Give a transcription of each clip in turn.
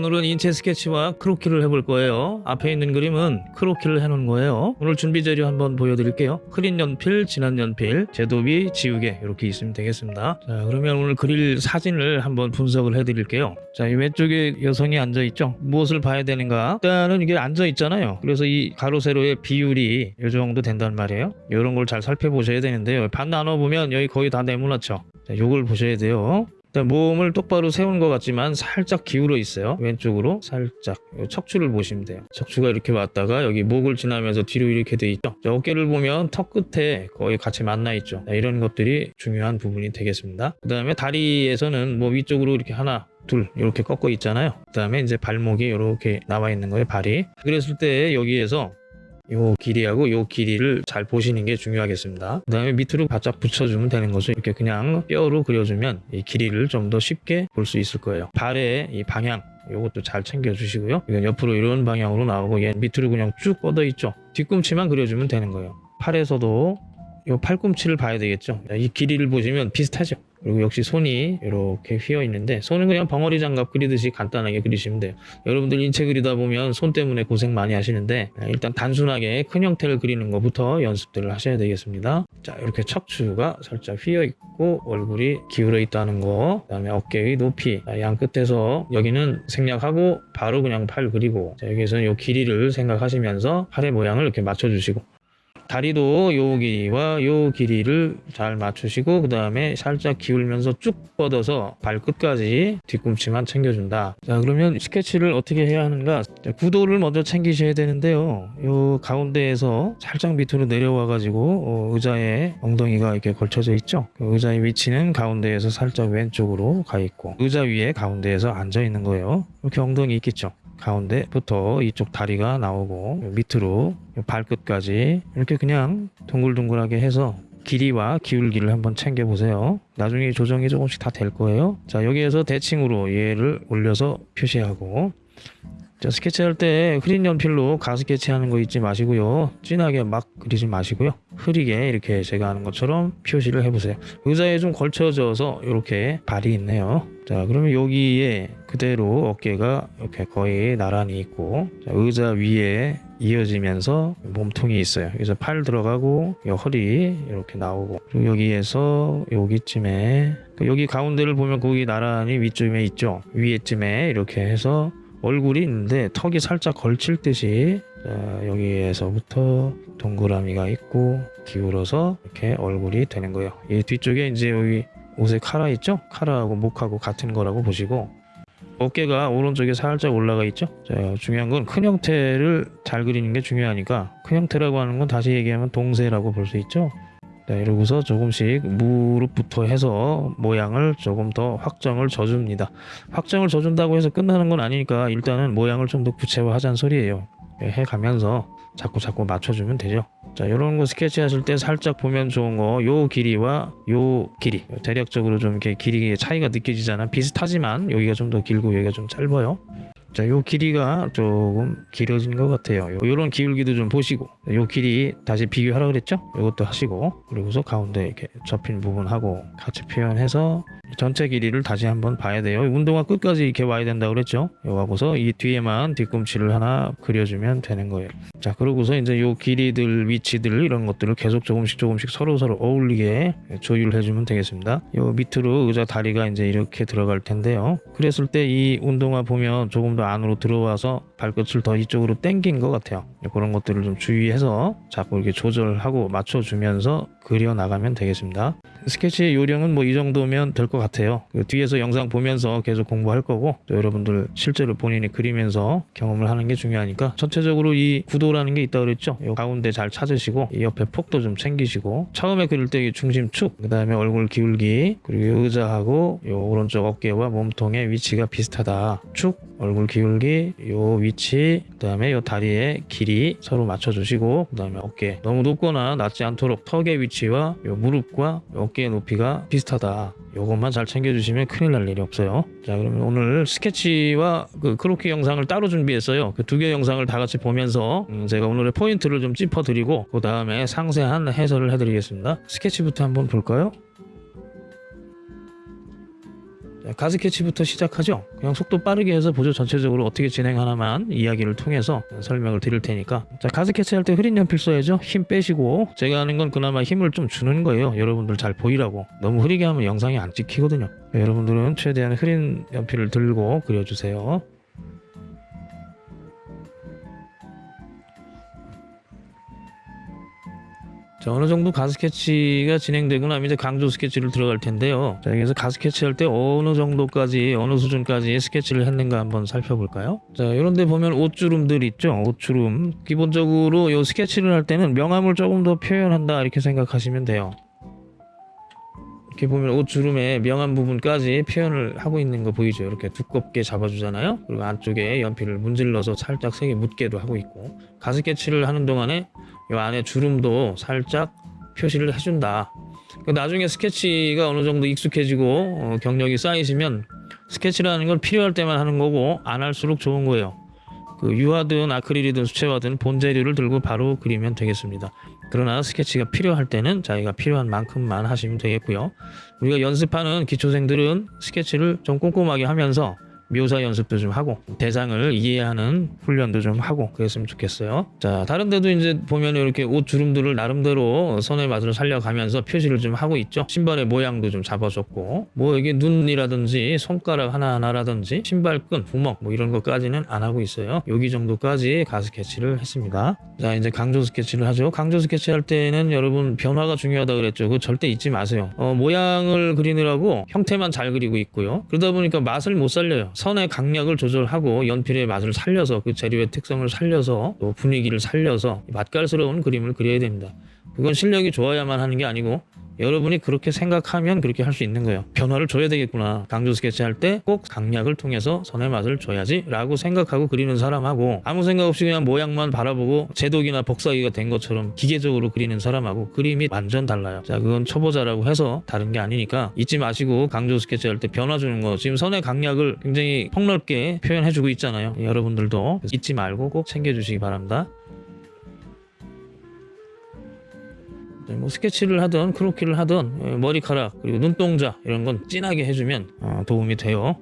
오늘은 인체 스케치와 크로키를 해볼 거예요. 앞에 있는 그림은 크로키를 해놓은 거예요. 오늘 준비 재료 한번 보여드릴게요. 흐린 연필, 진한 연필, 제도비, 지우개 이렇게 있으면 되겠습니다. 자 그러면 오늘 그릴 사진을 한번 분석을 해드릴게요. 자이 왼쪽에 여성이 앉아있죠. 무엇을 봐야 되는가? 일단은 이게 앉아있잖아요. 그래서 이 가로 세로의 비율이 이 정도 된단 말이에요. 이런 걸 잘 살펴보셔야 되는데요. 반 나눠보면 여기 거의 다 네모나죠. 자, 요걸 보셔야 돼요. 몸을 똑바로 세운 것 같지만 살짝 기울어 있어요. 왼쪽으로 살짝 요 척추를 보시면 돼요. 척추가 이렇게 왔다가 여기 목을 지나면서 뒤로 이렇게 돼 있죠. 자, 어깨를 보면 턱 끝에 거의 같이 만나 있죠. 자, 이런 것들이 중요한 부분이 되겠습니다. 그 다음에 다리에서는 뭐 위쪽으로 이렇게 하나 둘 이렇게 꺾어 있잖아요. 그 다음에 이제 발목이 이렇게 나와 있는 거예요. 발이. 그랬을 때 여기에서 요 길이하고 요 길이를 잘 보시는 게 중요하겠습니다. 그 다음에 밑으로 바짝 붙여주면 되는 것을 이렇게 그냥 뼈로 그려주면 이 길이를 좀 더 쉽게 볼 수 있을 거예요. 발의 이 방향 요것도 잘 챙겨주시고요. 이건 옆으로 이런 방향으로 나오고 얘 밑으로 그냥 쭉 뻗어 있죠. 뒤꿈치만 그려주면 되는 거예요. 팔에서도 요 팔꿈치를 봐야 되겠죠. 이 길이를 보시면 비슷하죠. 그리고 역시 손이 이렇게 휘어 있는데 손은 그냥 벙어리 장갑 그리듯이 간단하게 그리시면 돼요. 여러분들 인체 그리다 보면 손 때문에 고생 많이 하시는데 일단 단순하게 큰 형태를 그리는 것부터 연습들을 하셔야 되겠습니다. 자 이렇게 척추가 살짝 휘어 있고 얼굴이 기울어 있다는 거 그 다음에 어깨의 높이 자, 양 끝에서 여기는 생략하고 바로 그냥 팔 그리고 자, 여기서는 이 길이를 생각하시면서 팔의 모양을 이렇게 맞춰주시고 다리도 요 길이와 요 길이를 잘 맞추시고 그 다음에 살짝 기울면서 쭉 뻗어서 발끝까지 뒤꿈치만 챙겨준다. 자 그러면 스케치를 어떻게 해야 하는가? 자, 구도를 먼저 챙기셔야 되는데요. 요 가운데에서 살짝 밑으로 내려와 가지고 어, 의자에 엉덩이가 이렇게 걸쳐져 있죠? 그 의자의 위치는 가운데에서 살짝 왼쪽으로 가 있고 의자 위에 가운데에서 앉아 있는 거예요. 이렇게 엉덩이 있겠죠 가운데부터 이쪽 다리가 나오고 밑으로 발끝까지 이렇게 그냥 둥글둥글하게 해서 길이와 기울기를 한번 챙겨 보세요. 나중에 조정이 조금씩 다 될 거예요. 자 여기에서 대칭으로 얘를 올려서 표시하고 자 스케치할 때 흐린 연필로 가스케치 하는 거 잊지 마시고요. 진하게 막 그리지 마시고요. 흐리게 이렇게 제가 하는 것처럼 표시를 해보세요. 의자에 좀 걸쳐져서 이렇게 발이 있네요. 자 그러면 여기에 그대로 어깨가 이렇게 거의 나란히 있고 자, 의자 위에 이어지면서 몸통이 있어요. 그래서 팔 들어가고 요 허리 이렇게 나오고 여기에서 여기쯤에 여기 가운데를 보면 거기 나란히 위쪽에 있죠? 위에쯤에 이렇게 해서 얼굴이 있는데 턱이 살짝 걸칠 듯이 자, 여기에서부터 동그라미가 있고 기울어서 이렇게 얼굴이 되는 거예요. 이 뒤쪽에 이제 여기 옷에 카라 있죠? 카라하고 목하고 같은 거라고 보시고 어깨가 오른쪽에 살짝 올라가 있죠? 자, 중요한 건 큰 형태를 잘 그리는 게 중요하니까 큰 형태라고 하는 건 다시 얘기하면 동세라고 볼 수 있죠 자, 이러고서 조금씩 무릎부터 해서 모양을 조금 더 확정을 줘줍니다. 확정을 줘준다고 해서 끝나는 건 아니니까 일단은 모양을 좀 더 구체화하자는 소리예요. 해가면서 자꾸 자꾸 맞춰주면 되죠. 자, 이런 거 스케치 하실 때 살짝 보면 좋은 거, 요 길이와 요 길이. 대략적으로 좀 이렇게 길이의 차이가 느껴지잖아. 비슷하지만 여기가 좀 더 길고 여기가 좀 짧아요. 자, 요 길이가 조금 길어진 것 같아요. 요, 요런 기울기도 좀 보시고, 요 길이 다시 비교하라 그랬죠? 요것도 하시고, 그리고서 가운데 이렇게 접힌 부분하고 같이 표현해서 전체 길이를 다시 한번 봐야 돼요. 운동화 끝까지 이렇게 와야 된다 그랬죠? 요하고서 이 뒤에만 뒤꿈치를 하나 그려주면 되는 거예요. 자, 그러고서 이제 요 길이들, 위치들 이런 것들을 계속 조금씩 조금씩 서로 서로 어울리게 조율해 주면 되겠습니다. 요 밑으로 의자 다리가 이제 이렇게 들어갈 텐데요. 그랬을 때 이 운동화 보면 조금 더 안으로 들어와서 발끝을 더 이쪽으로 당긴 것 같아요. 그런 것들을 좀 주의해서 자꾸 이렇게 조절하고 맞춰주면서 그려 나가면 되겠습니다. 스케치 요령은 뭐 이 정도면 될 것 같아요. 그 뒤에서 영상 보면서 계속 공부할 거고 또 여러분들 실제로 본인이 그리면서 경험을 하는 게 중요하니까 전체적으로 이 구도라는 게 있다 그랬죠. 요 가운데 잘 찾으시고 이 옆에 폭도 좀 챙기시고 처음에 그릴 때 중심 축 그 다음에 얼굴 기울기 그리고 의자하고 요 오른쪽 어깨와 몸통의 위치가 비슷하다. 축 얼굴 기울기 요 위치 그 다음에 요 다리의 길이 서로 맞춰주시고 그 다음에 어깨. 너무 높거나 낮지 않도록 턱의 위치와 요 무릎과 어깨의 높이가 비슷하다. 요것만 잘 챙겨주시면 큰일 날 일이 없어요. 자 그러면 오늘 스케치와 그 크로키 영상을 따로 준비했어요. 그 두 개 영상을 다 같이 보면서 음, 제가 오늘의 포인트를 좀 짚어드리고 그 다음에 상세한 해설을 해드리겠습니다. 스케치부터 한번 볼까요? 자, 가스케치부터 시작하죠. 그냥 속도 빠르게 해서 보조 전체적으로 어떻게 진행하나만 이야기를 통해서 설명을 드릴 테니까. 자, 가스케치 할 때 흐린 연필 써야죠. 힘 빼시고 제가 하는 건 그나마 힘을 좀 주는 거예요. 여러분들 잘 보이라고. 너무 흐리게 하면 영상이 안 찍히거든요. 네, 여러분들은 최대한 흐린 연필을 들고 그려주세요. 자, 어느 정도 가스케치가 진행되고 나면 이제 강조 스케치를 들어갈 텐데요. 자, 여기서 가스케치 할 때 어느 정도까지, 어느 수준까지 스케치를 했는가 한번 살펴볼까요? 자, 이런 데 보면 옷주름들 있죠? 옷주름. 기본적으로 이 스케치를 할 때는 명암을 조금 더 표현한다, 이렇게 생각하시면 돼요. 이렇게 보면 옷 주름의 명암 부분까지 표현을 하고 있는 거 보이죠? 이렇게 두껍게 잡아주잖아요. 그리고 안쪽에 연필을 문질러서 살짝 색이 묻게도 하고 있고 가스케치를 하는 동안에 이 안에 주름도 살짝 표시를 해준다. 그 나중에 스케치가 어느 정도 익숙해지고 어, 경력이 쌓이시면 스케치라는 걸 필요할 때만 하는 거고 안 할수록 좋은 거예요. 그 유화든 아크릴이든 수채화든 본 재료를 들고 바로 그리면 되겠습니다. 그러나 스케치가 필요할 때는 자기가 필요한 만큼만 하시면 되겠고요. 우리가 연습하는 기초생들은 스케치를 좀 꼼꼼하게 하면서 묘사 연습도 좀 하고 대상을 이해하는 훈련도 좀 하고 그랬으면 좋겠어요. 자 다른 데도 이제 보면 이렇게 옷 주름들을 나름대로 선의 맛을 살려가면서 표시를 좀 하고 있죠. 신발의 모양도 좀 잡아줬고 뭐 이게 눈이라든지 손가락 하나하나라든지 신발끈, 구멍 뭐 이런 것까지는 안 하고 있어요. 여기 정도까지 가스케치를 했습니다. 자 이제 강조 스케치를 하죠. 강조 스케치 할 때는 여러분 변화가 중요하다 그랬죠. 그거 절대 잊지 마세요. 어, 모양을 그리느라고 형태만 잘 그리고 있고요. 그러다 보니까 맛을 못 살려요. 선의 강약을 조절하고 연필의 맛을 살려서 그 재료의 특성을 살려서 또 분위기를 살려서 맛깔스러운 그림을 그려야 됩니다. 그건 실력이 좋아야만 하는 게 아니고 여러분이 그렇게 생각하면 그렇게 할 수 있는 거예요. 변화를 줘야 되겠구나. 강조 스케치 할 때 꼭 강약을 통해서 선의 맛을 줘야지 라고 생각하고 그리는 사람하고 아무 생각 없이 그냥 모양만 바라보고 제독이나 복사기가 된 것처럼 기계적으로 그리는 사람하고 그림이 완전 달라요. 자, 그건 초보자라고 해서 다른 게 아니니까 잊지 마시고 강조 스케치 할 때 변화 주는 거 지금 선의 강약을 굉장히 폭넓게 표현해주고 있잖아요. 여러분들도 잊지 말고 꼭 챙겨주시기 바랍니다. 뭐 스케치를 하든 크로키를 하든 예, 머리카락 그리고 눈동자 이런 건 진하게 해주면 어, 도움이 돼요.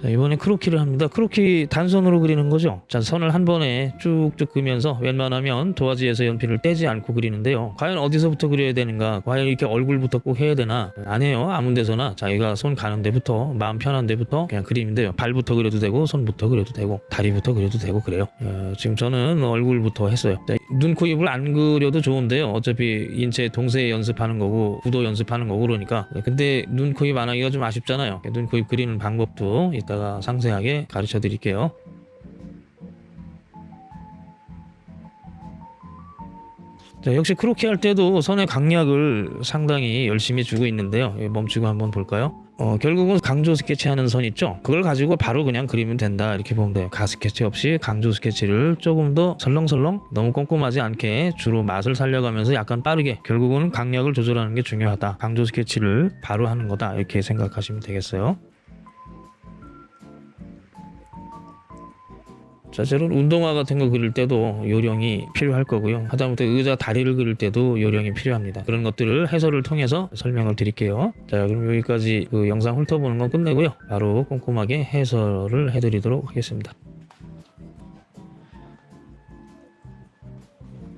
자, 이번에 크로키를 합니다. 크로키 단선으로 그리는 거죠. 자, 선을 한 번에 쭉쭉 그면서 웬만하면 도화지에서 연필을 떼지 않고 그리는데요. 과연 어디서부터 그려야 되는가? 과연 이렇게 얼굴부터 꼭 해야 되나? 안 해요. 아무 데서나 자기가 손 가는 데부터 마음 편한 데부터 그냥 돼요. 발부터 그려도 되고 손부터 그려도 되고 다리부터 그려도 되고 그래요. 어, 지금 저는 얼굴부터 했어요. 자, 눈, 코, 입을 안 그려도 좋은데요. 어차피 인체 동세 연습하는 거고 구도 연습하는 거고 그러니까 근데 눈, 코, 입 안 하기가 좀 아쉽잖아요. 눈, 코, 입 그리는 방법도 이따가 상세하게 가르쳐 드릴게요. 자, 역시 크로키 할 때도 선의 강약을 상당히 열심히 주고 있는데요. 여기 멈추고 한번 볼까요? 어, 결국은 강조 스케치 하는 선 있죠? 그걸 가지고 바로 그냥 그리면 된다. 이렇게 보면 돼요. 가 스케치 없이 강조 스케치를 조금 더 설렁설렁 너무 꼼꼼하지 않게 주로 선 맛을 살려가면서 약간 빠르게 결국은 강약을 조절하는 게 중요하다. 강조 스케치를 바로 하는 거다. 이렇게 생각하시면 되겠어요. 자, 저런 운동화 같은 거 그릴 때도 요령이 필요할 거고요. 하다못해 의자 다리를 그릴 때도 요령이 필요합니다. 그런 것들을 해설을 통해서 설명을 드릴게요. 자, 그럼 여기까지 그 영상 훑어보는 건 끝내고요. 바로 꼼꼼하게 해설을 해드리도록 하겠습니다.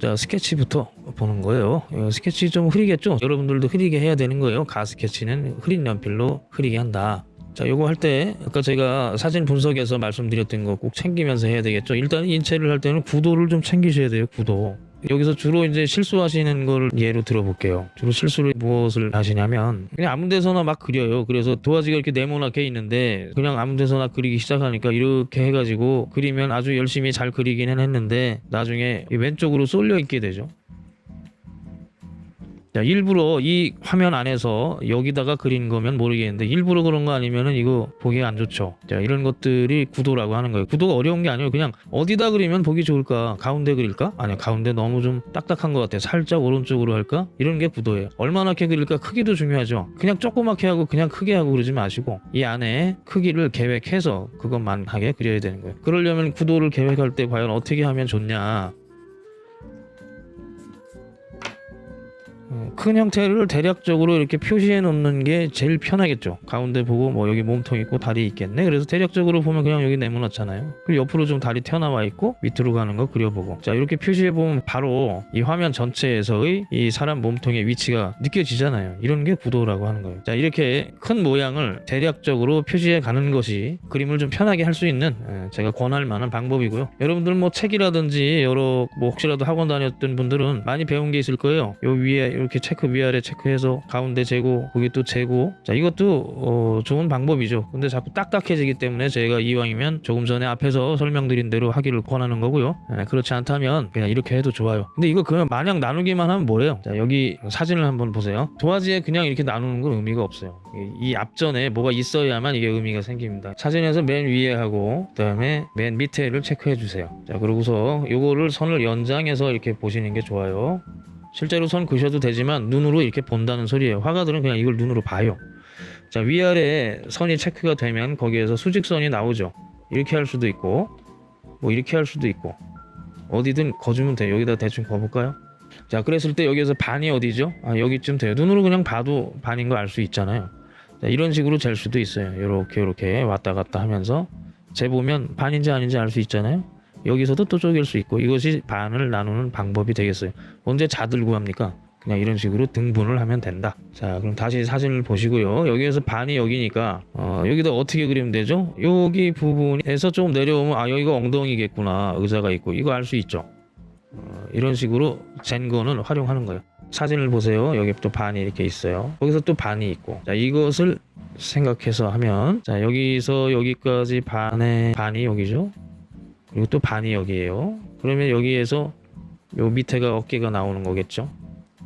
자, 스케치부터 보는 거예요. 어, 스케치 좀 흐리겠죠? 여러분들도 흐리게 해야 되는 거예요. 가 스케치는 흐린 연필로 흐리게 한다. 자, 요거 할 때 아까 제가 사진 분석에서 말씀드렸던 거 꼭 챙기면서 해야 되겠죠. 일단 인체를 할 때는 구도를 좀 챙기셔야 돼요. 구도. 여기서 주로 이제 실수하시는 걸 예로 들어볼게요. 주로 실수를 무엇을 하시냐면 그냥 아무 데서나 막 그려요. 그래서 도화지가 이렇게 네모나게 있는데 그냥 아무 데서나 그리기 시작하니까 이렇게 해가지고 그리면 아주 열심히 잘 그리기는 했는데 나중에 이 왼쪽으로 쏠려 있게 되죠. 자, 일부러 이 화면 안에서 여기다가 그린 거면 모르겠는데 일부러 그런 거 아니면은 이거 보기 안 좋죠. 자, 이런 것들이 구도라고 하는 거예요. 구도가 어려운 게 아니에요. 그냥 어디다 그리면 보기 좋을까? 가운데 그릴까? 아니요. 가운데 너무 좀 딱딱한 것 같아요. 살짝 오른쪽으로 할까? 이런 게 구도예요. 얼마나 크게 그릴까? 크기도 중요하죠. 그냥 조그맣게 하고 그냥 크게 하고 그러지 마시고 이 안에 크기를 계획해서 그것만 하게 그려야 되는 거예요. 그러려면 구도를 계획할 때 과연 어떻게 하면 좋냐? 큰 형태를 대략적으로 이렇게 표시해 놓는 게 제일 편하겠죠. 가운데 보고 뭐 여기 몸통 있고 다리 있겠네. 그래서 대략적으로 보면 그냥 여기 네모났잖아요. 그리고 옆으로 좀 다리 튀어나와 있고 밑으로 가는 거 그려보고. 자 이렇게 표시해 보면 바로 이 화면 전체에서의 이 사람 몸통의 위치가 느껴지잖아요. 이런 게 구도라고 하는 거예요. 자 이렇게 큰 모양을 대략적으로 표시해 가는 것이 그림을 좀 편하게 할 수 있는 예, 제가 권할 만한 방법이고요. 여러분들 뭐 책이라든지 여러 뭐 혹시라도 학원 다녔던 분들은 많이 배운 게 있을 거예요. 요 위에 이렇게 체크 위아래 체크해서 가운데 재고 거기 또 재고 자 이것도 어, 좋은 방법이죠. 근데 자꾸 딱딱해지기 때문에 제가 이왕이면 조금 전에 앞에서 설명드린 대로 하기를 권하는 거고요. 예, 그렇지 않다면 그냥 이렇게 해도 좋아요. 근데 이거 그냥 마냥 나누기만 하면 뭐래요? 자 여기 사진을 한번 보세요. 도화지에 그냥 이렇게 나누는 건 의미가 없어요. 이, 이 앞전에 뭐가 있어야만 이게 의미가 생깁니다. 사진에서 맨 위에 하고 그 다음에 맨 밑에를 체크해 주세요. 자 그러고서 요거를 선을 연장해서 이렇게 보시는 게 좋아요. 실제로 선 그셔도 되지만 눈으로 이렇게 본다는 소리예요. 화가들은 그냥 이걸 눈으로 봐요. 자 위아래 선이 체크가 되면 거기에서 수직선이 나오죠. 이렇게 할 수도 있고 뭐 이렇게 할 수도 있고 어디든 거주면 돼요. 여기다 대충 거볼까요? 자 그랬을 때 여기에서 반이 어디죠? 아 여기쯤 돼요. 눈으로 그냥 봐도 반인 거 알 수 있잖아요. 자, 이런 식으로 잴 수도 있어요. 이렇게 이렇게 왔다 갔다 하면서 재보면 반인지 아닌지 알 수 있잖아요. 여기서도 또 쪼갤 수 있고 이것이 반을 나누는 방법이 되겠어요. 언제 자들 구합니까? 그냥 이런 식으로 등분을 하면 된다. 자, 그럼 다시 사진을 보시고요. 여기에서 반이 여기니까 어, 여기다 어떻게 그리면 되죠? 여기 부분에서 좀 내려오면 아 여기가 엉덩이겠구나. 의자가 있고 이거 알 수 있죠. 어, 이런 식으로 잰 거는 활용하는 거예요. 사진을 보세요. 여기 또 반이 이렇게 있어요. 거기서 또 반이 있고. 자, 이것을 생각해서 하면 자, 여기서 여기까지 반의 반이 여기죠. 그리고 또 반이 여기에요. 그러면 여기에서 요 밑에가 어깨가 나오는 거겠죠.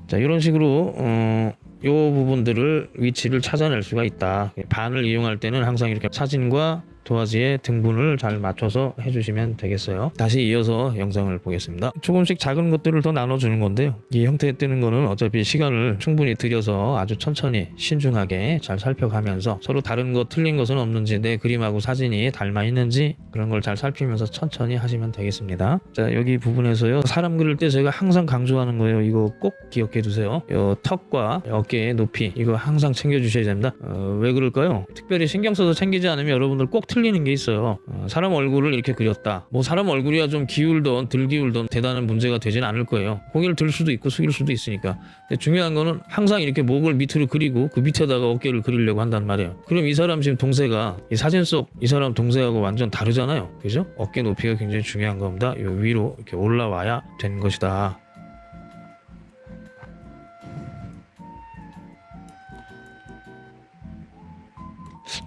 자, 이런 식으로 어, 요 부분들을 위치를 찾아낼 수가 있다. 반을 이용할 때는 항상 이렇게 사진과 도화지에 등분을 잘 맞춰서 해주시면 되겠어요. 다시 이어서 영상을 보겠습니다. 조금씩 작은 것들을 더 나눠주는 건데요. 이 형태에 뜨는 거는 어차피 시간을 충분히 들여서 아주 천천히 신중하게 잘 살펴가면서 서로 다른 것 틀린 것은 없는지 내 그림하고 사진이 닮아 있는지 그런 걸 잘 살피면서 천천히 하시면 되겠습니다. 자 여기 부분에서요 사람 그릴 때 제가 항상 강조하는 거예요. 이거 꼭 기억해 두세요. 요 턱과 어깨의 높이 이거 항상 챙겨 주셔야 됩니다. 어, 왜 그럴까요? 특별히 신경 써서 챙기지 않으면 여러분들 꼭 틀리는 게 있어요. 어, 사람 얼굴을 이렇게 그렸다. 뭐 사람 얼굴이야 좀 기울던 덜 기울던 대단한 문제가 되진 않을 거예요. 고개를 들 수도 있고 숙일 수도 있으니까. 근데 중요한 거는 항상 이렇게 목을 밑으로 그리고 그 밑에다가 어깨를 그리려고 한단 말이에요. 그럼 이 사람 지금 동세가 이 사진 속 이 사람 동세하고 완전 다르잖아요. 그죠? 어깨 높이가 굉장히 중요한 겁니다. 요 위로 이렇게 올라와야 된 것이다.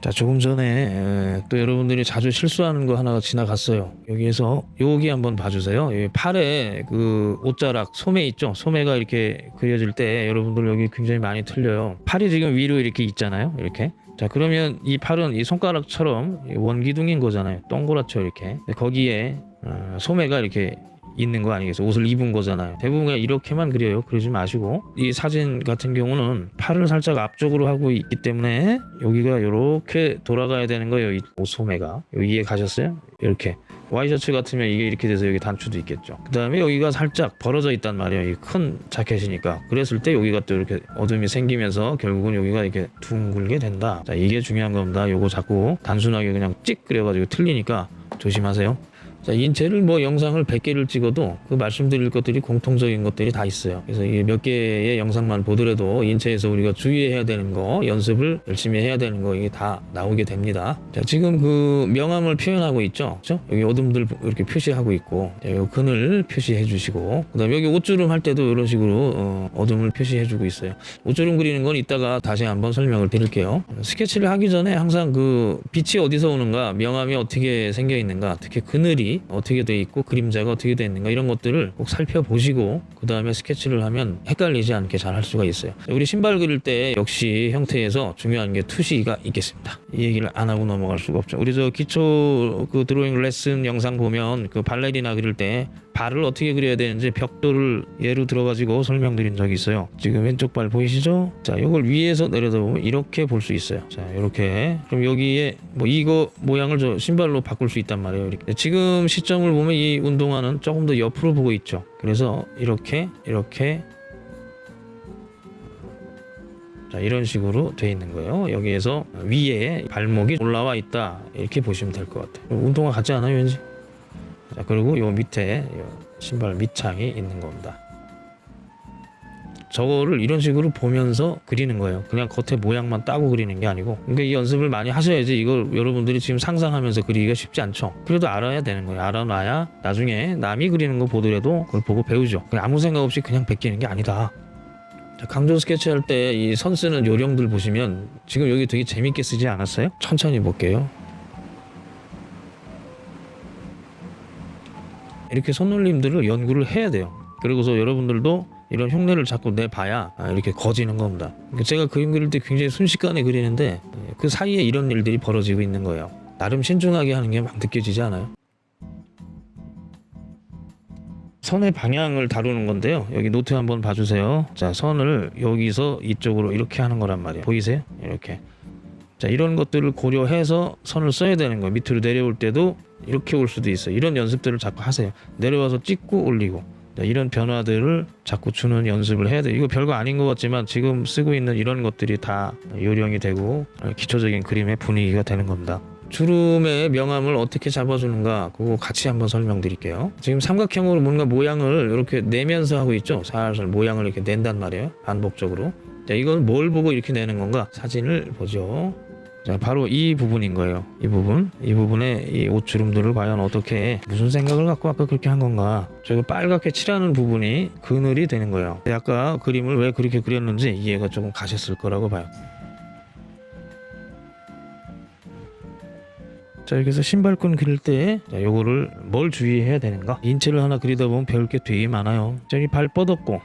자 조금 전에 에, 또 여러분들이 자주 실수하는 거 하나가 지나갔어요. 여기에서 여기 한번 봐주세요. 여기 팔에 그 옷자락 소매 있죠? 소매가 이렇게 그려질 때 여러분들 여기 굉장히 많이 틀려요. 팔이 지금 위로 이렇게 있잖아요 이렇게. 자 그러면 이 팔은 이 손가락처럼 원기둥인 거잖아요. 동그랗죠 이렇게. 거기에 어, 소매가 이렇게 있는 거 아니겠어요? 옷을 입은 거잖아요. 대부분 그냥 이렇게만 그려요. 그러지 마시고 이 사진 같은 경우는 팔을 살짝 앞쪽으로 하고 있기 때문에 여기가 이렇게 돌아가야 되는 거예요. 이 옷 소매가 여기 이해 가셨어요? 이렇게 와이셔츠 같으면 이게 이렇게 돼서 여기 단추도 있겠죠. 그 다음에 여기가 살짝 벌어져 있단 말이에요. 이 큰 자켓이니까. 그랬을 때 여기가 또 이렇게 어둠이 생기면서 결국은 여기가 이렇게 둥글게 된다. 자, 이게 중요한 겁니다. 요거 자꾸 단순하게 그냥 찍 그려가지고 틀리니까 조심하세요. 자, 인체를 뭐 영상을 100개를 찍어도 그 말씀드릴 것들이 공통적인 것들이 다 있어요. 그래서 이몇 개의 영상만 보더라도 인체에서 우리가 주의해야 되는 거, 연습을 열심히 해야 되는 거 이게 다 나오게 됩니다. 자, 지금 그 명암을 표현하고 있죠. 그죠? 여기 어둠들 이렇게 표시하고 있고, 자, 요 근을 표시해 주시고, 그 다음에 여기 옷주름 할 때도 이런 식으로 어, 어둠을 표시해 주고 있어요. 옷주름 그리는 건 이따가 다시 한번 설명을 드릴게요. 스케치를 하기 전에 항상 그 빛이 어디서 오는가, 명암이 어떻게 생겨 있는가, 특히 그늘이 어떻게 돼 있고 그림자가 어떻게 돼 있는가 이런 것들을 꼭 살펴보시고 그 다음에 스케치를 하면 헷갈리지 않게 잘 할 수가 있어요. 우리 신발 그릴 때 역시 형태에서 중요한 게 투시가 있겠습니다. 이 얘기를 안 하고 넘어갈 수가 없죠. 우리 저 기초 그 드로잉 레슨 영상 보면 그 발레리나 그릴 때 발을 어떻게 그려야 되는지 벽돌을 예로 들어가지고 설명드린 적이 있어요. 지금 왼쪽 발 보이시죠? 자, 이걸 위에서 내려다 보면 이렇게 볼 수 있어요. 자, 이렇게. 그럼 여기에 뭐 이거 모양을 저 신발로 바꿀 수 있단 말이에요. 이렇게. 지금 시점을 보면 이 운동화는 조금 더 옆으로 보고 있죠. 그래서 이렇게, 이렇게, 자, 이런 식으로 돼 있는 거예요. 여기에서 위에 발목이 올라와 있다 이렇게 보시면 될 것 같아요. 운동화 같지 않아요, 왠지? 자, 그리고 요 밑에 요 신발 밑창이 있는 겁니다. 저거를 이런 식으로 보면서 그리는 거예요. 그냥 겉에 모양만 따고 그리는 게 아니고. 그러니까 이 연습을 많이 하셔야지 이걸 여러분들이 지금 상상하면서 그리기가 쉽지 않죠. 그래도 알아야 되는 거예요. 알아놔야 나중에 남이 그리는 거 보더라도 그걸 보고 배우죠. 아무 생각 없이 그냥 베끼는 게 아니다. 자, 강조 스케치 할 때 이 선 쓰는 요령들 보시면 지금 여기 되게 재밌게 쓰지 않았어요? 천천히 볼게요. 이렇게 손놀림들을 연구를 해야 돼요. 그리고서 여러분들도 이런 흉내를 자꾸 내봐야 아, 이렇게 거지는 겁니다. 제가 그림 그릴 때 굉장히 순식간에 그리는데 그 사이에 이런 일들이 벌어지고 있는 거예요. 나름 신중하게 하는 게 막 느껴지지 않아요? 선의 방향을 다루는 건데요. 여기 노트 한번 봐주세요. 자, 선을 여기서 이쪽으로 이렇게 하는 거란 말이에요. 보이세요? 이렇게. 자, 이런 것들을 고려해서 선을 써야 되는 거예요. 밑으로 내려올 때도 이렇게 올 수도 있어요. 이런 연습들을 자꾸 하세요. 내려와서 찍고 올리고. 자, 이런 변화들을 자꾸 주는 연습을 해야 돼요. 이거 별거 아닌 것 같지만 지금 쓰고 있는 이런 것들이 다 요령이 되고 기초적인 그림의 분위기가 되는 겁니다. 주름의 명암을 어떻게 잡아주는가 그거 같이 한번 설명드릴게요. 지금 삼각형으로 뭔가 모양을 이렇게 내면서 하고 있죠. 살살 모양을 이렇게 낸단 말이에요. 반복적으로. 자, 이건 뭘 보고 이렇게 내는 건가? 사진을 보죠. 자, 바로 이 부분인 거예요. 이 부분, 이 부분에 이 옷주름들을 과연 어떻게 무슨 생각을 갖고 아까 그렇게 한 건가? 저거 빨갛게 칠하는 부분이 그늘이 되는 거예요. 아까 그림을 왜 그렇게 그렸는지 이해가 조금 가셨을 거라고 봐요. 자 이렇게 해서 신발끈 그릴 때 자, 요거를 뭘 주의해야 되는가 인체를 하나 그리다 보면 배울 게 되게 많아요 저기 발 뻗었고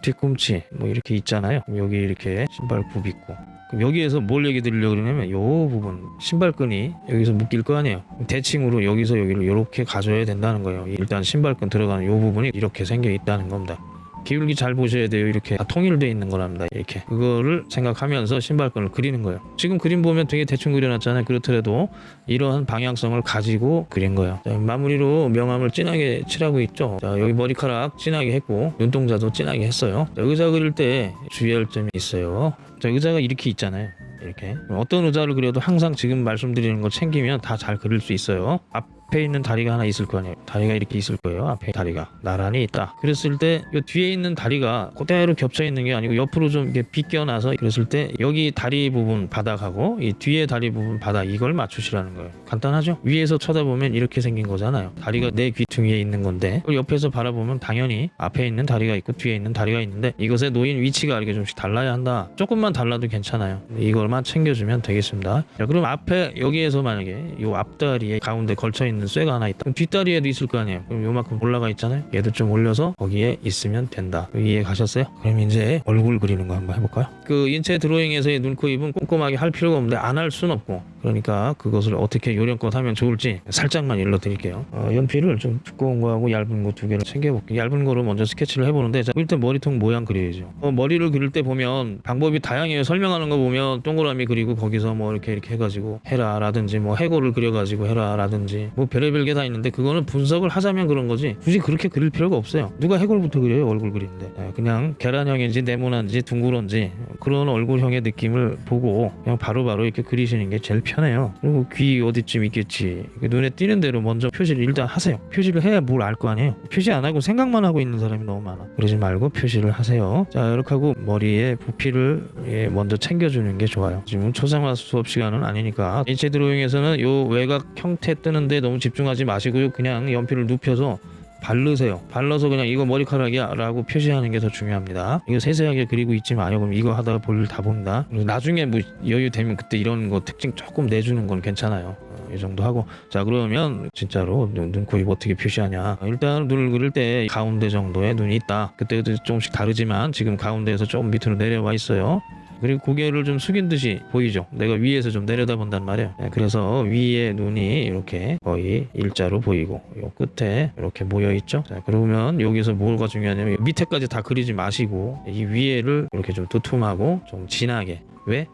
뒤꿈치 뭐 이렇게 있잖아요 여기 이렇게 신발 굽 있고 그럼 여기에서 뭘 얘기 드리려고 그러냐면 요 부분 신발끈이 여기서 묶일 거 아니에요. 대칭으로 여기서 여기를 이렇게 가져야 된다는 거예요. 일단 신발끈 들어가는 요 부분이 이렇게 생겨 있다는 겁니다 기울기 잘 보셔야 돼요. 이렇게 다 통일되어 있는 거랍니다. 이렇게 그거를 생각하면서 신발끈을 그리는 거예요. 지금 그림 보면 되게 대충 그려놨잖아요. 그렇더라도 이러한 방향성을 가지고 그린 거예요. 자, 마무리로 명암을 진하게 칠하고 있죠. 자, 여기 머리카락 진하게 했고 눈동자도 진하게 했어요. 자, 의자 그릴 때 주의할 점이 있어요. 자, 의자가 이렇게 있잖아요. 이렇게 어떤 의자를 그려도 항상 지금 말씀드리는 거 챙기면 다 잘 그릴 수 있어요. 앞에 있는 다리가 하나 있을 거 아니에요. 다리가 이렇게 있을 거예요. 앞에 다리가 나란히 있다. 그랬을 때 이 뒤에 있는 다리가 그대로 겹쳐 있는 게 아니고 옆으로 좀 이렇게 비껴나서 그랬을 때 여기 다리 부분 바닥하고 이 뒤에 다리 부분 바닥 이걸 맞추시라는 거예요. 간단하죠? 위에서 쳐다보면 이렇게 생긴 거잖아요. 다리가 내 귀퉁이에 있는 건데 옆에서 바라보면 당연히 앞에 있는 다리가 있고 뒤에 있는 다리가 있는데 이것의 놓인 위치가 이렇게 좀씩 달라야 한다. 조금만 달라도 괜찮아요. 이걸만 챙겨주면 되겠습니다. 자, 그럼 앞에 여기에서 만약에 이 앞다리에 가운데 걸쳐 있는 쇠가 하나 있다. 그럼 뒷다리에도 있을 거 아니에요. 그럼 요만큼 올라가 있잖아요. 얘도 좀 올려서 거기에 있으면 된다. 이해 가셨어요? 그럼 이제 얼굴 그리는 거 한번 해볼까요? 그 인체 드로잉에서의 눈, 코, 입은 꼼꼼하게 할 필요가 없는데 안 할 순 없고 그러니까 그것을 어떻게 요령껏 하면 좋을지 살짝만 일러드릴게요. 어, 연필을 좀 두꺼운 거하고 얇은 거 두 개를 챙겨볼게요. 얇은 거로 먼저 스케치를 해보는데 자, 일단 머리통 모양 그려야죠. 어, 머리를 그릴 때 보면 방법이 다양해요. 설명하는 거 보면 동그라미 그리고 거기서 뭐 이렇게 이렇게 해가지고 해라 라든지 뭐 해골을 그려가지고 해라 라든지 뭐 별의별 게 다 있는데 그거는 분석을 하자면 그런 거지 굳이 그렇게 그릴 필요가 없어요. 누가 해골부터 그려요 얼굴 그리는데 예, 그냥 계란형인지 네모난지 둥그런지 그런 얼굴형의 느낌을 보고 그냥 바로바로 이렇게 그리시는 게 제일 편해요. 그리고 귀 어디쯤 있겠지 눈에 띄는 대로 먼저 표시를 일단 하세요. 표시를 해야 뭘 알 거 아니에요. 표시 안 하고 생각만 하고 있는 사람이 너무 많아. 그러지 말고 표시를 하세요. 자 이렇게 하고 머리에 부피를 예, 먼저 챙겨주는 게 좋아요. 지금 초상화 수업 시간은 아니니까 인체 드로잉에서는 요 외곽 형태 뜨는데 너무 집중하지 마시고요. 그냥 연필을 눕혀서 바르세요. 발라서 그냥 이거 머리카락이야 라고 표시하는 게 더 중요합니다. 이거 세세하게 그리고 있지 마요. 그럼 이거 하다가 볼일 다 본다. 나중에 뭐 여유 되면 그때 이런 거 특징 조금 내주는 건 괜찮아요. 어, 이 정도 하고 자 그러면 진짜로 눈, 눈, 코, 입 어떻게 표시하냐 일단 눈을 그릴 때 가운데 정도에 눈이 있다 그때도 조금씩 다르지만 지금 가운데에서 조금 밑으로 내려와 있어요 그리고 고개를 좀 숙인 듯이 보이죠. 내가 위에서 좀 내려다본단 말이에요. 네, 그래서 위에 눈이 이렇게 거의 일자로 보이고 요 끝에 이렇게 모여 있죠. 자, 그러면 여기서 뭐가 중요하냐면 밑에까지 다 그리지 마시고 이 위에를 이렇게 좀 두툼하고 좀 진하게 왜?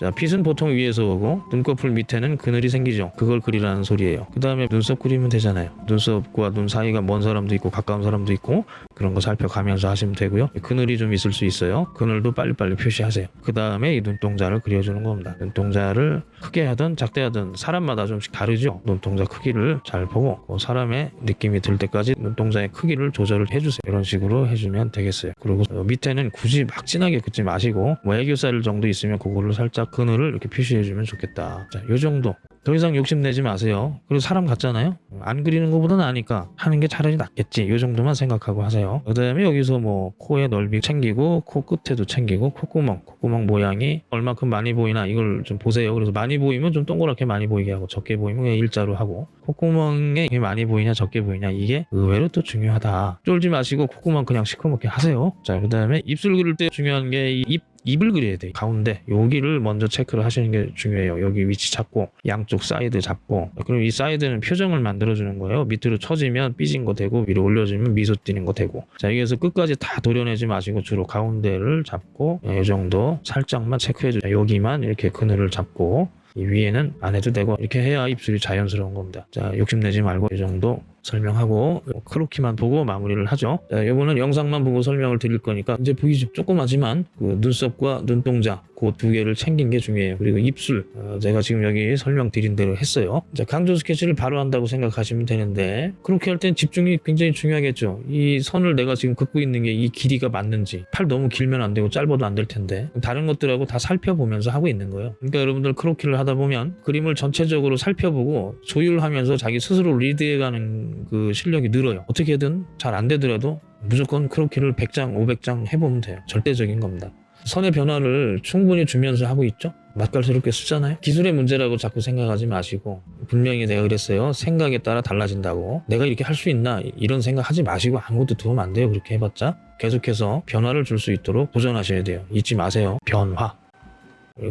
자, 핏은 보통 위에서 오고 눈꺼풀 밑에는 그늘이 생기죠. 그걸 그리라는 소리예요. 그 다음에 눈썹 그리면 되잖아요. 눈썹과 눈 사이가 먼 사람도 있고 가까운 사람도 있고 그런 거 살펴가면서 하시면 되고요. 그늘이 좀 있을 수 있어요. 그늘도 빨리빨리 표시하세요. 그 다음에 이 눈동자를 그려주는 겁니다. 눈동자를 크게 하든 작게 하든 사람마다 좀씩 다르죠. 눈동자 크기를 잘 보고 그 사람의 느낌이 들 때까지 눈동자의 크기를 조절을 해주세요. 이런 식으로 해주면 되겠어요. 그리고 어, 밑에는 굳이 막 진하게 긋지 마시고 뭐 애교살 정도 있으면 그거를 살짝 그늘을 이렇게 표시해주면 좋겠다. 자, 요 정도. 더 이상 욕심내지 마세요. 그리고 사람 같잖아요. 안 그리는 것보다는 아니까 하는 게 차라리 낫겠지. 이 정도만 생각하고 하세요. 그 다음에 여기서 뭐 코의 넓이 챙기고 코 끝에도 챙기고 콧구멍, 콧구멍 모양이 얼마큼 많이 보이나 이걸 좀 보세요. 그래서 많이 보이면 좀 동그랗게 많이 보이게 하고 적게 보이면 그냥 일자로 하고 콧구멍에 많이 보이냐 적게 보이냐 이게 의외로 또 중요하다. 쫄지 마시고 콧구멍 그냥 시커멓게 하세요. 자, 그 다음에 입술 그릴 때 중요한 게이입 입을 그려야 돼. 가운데 여기를 먼저 체크를 하시는 게 중요해요. 여기 위치 잡고 양쪽 사이드 잡고 그럼 이 사이드는 표정을 만들어 주는 거예요. 밑으로 처지면 삐진 거 되고 위로 올려주면 미소 띄는 거 되고 자 여기에서 끝까지 다 도려내지 마시고 주로 가운데를 잡고 이 정도 살짝만 체크해 주세요. 여기만 이렇게 그늘을 잡고 이 위에는 안 해도 되고 이렇게 해야 입술이 자연스러운 겁니다. 자 욕심내지 말고 이 정도 설명하고 크로키만 보고 마무리를 하죠. 자, 이거는 영상만 보고 설명을 드릴 거니까 이제 보이죠? 조그마지만 그 눈썹과 눈동자 그 두 개를 챙긴 게 중요해요. 그리고 입술 어, 제가 지금 여기 설명드린 대로 했어요. 자, 강조 스케치를 바로 한다고 생각하시면 되는데 그렇게 할 땐 집중이 굉장히 중요하겠죠. 이 선을 내가 지금 긋고 있는 게 이 길이가 맞는지 팔 너무 길면 안 되고 짧아도 안 될 텐데 다른 것들하고 다 살펴보면서 하고 있는 거예요. 그러니까 여러분들 크로키를 하다 보면 그림을 전체적으로 살펴보고 조율하면서 자기 스스로 리드해가는 그 실력이 늘어요. 어떻게든 잘 안 되더라도 무조건 크로키를 100장, 500장 해보면 돼요. 절대적인 겁니다. 선의 변화를 충분히 주면서 하고 있죠. 맛깔스럽게 쓰잖아요. 기술의 문제라고 자꾸 생각하지 마시고 분명히 내가 그랬어요. 생각에 따라 달라진다고. 내가 이렇게 할 수 있나 이런 생각하지 마시고 아무것도 도움 안 돼요. 그렇게 해봤자 계속해서 변화를 줄 수 있도록 도전하셔야 돼요. 잊지 마세요. 변화.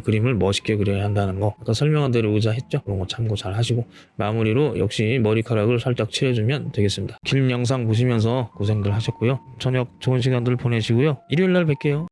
그림을 멋있게 그려야 한다는 거 아까 설명한 대로 의자 했죠? 그런 거 참고 잘 하시고 마무리로 역시 머리카락을 살짝 칠해주면 되겠습니다. 긴 영상 보시면서 고생들 하셨고요. 저녁 좋은 시간들 보내시고요. 일요일 날 뵐게요.